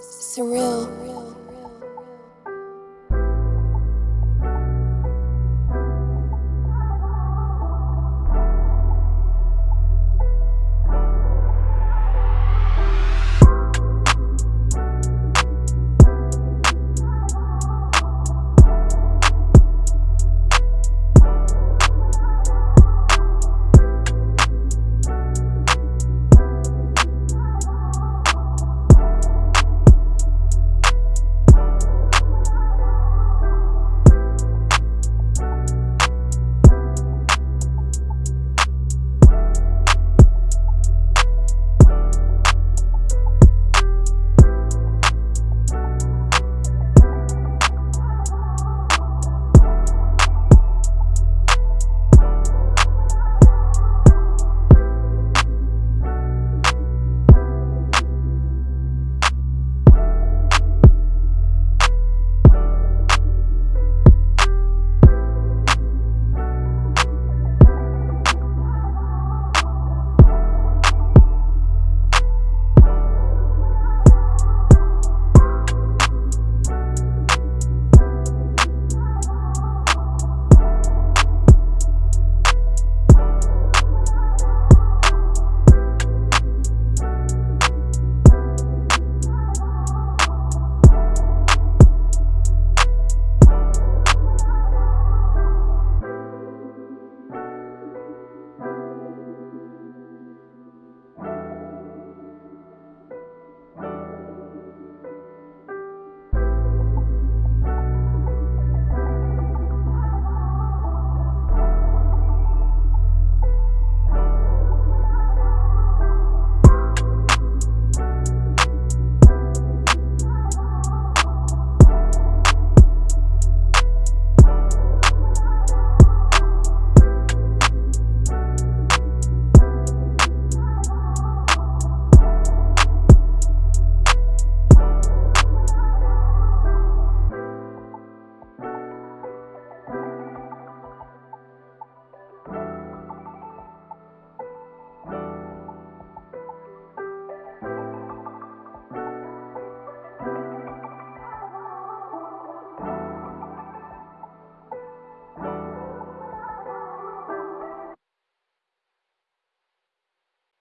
surreal.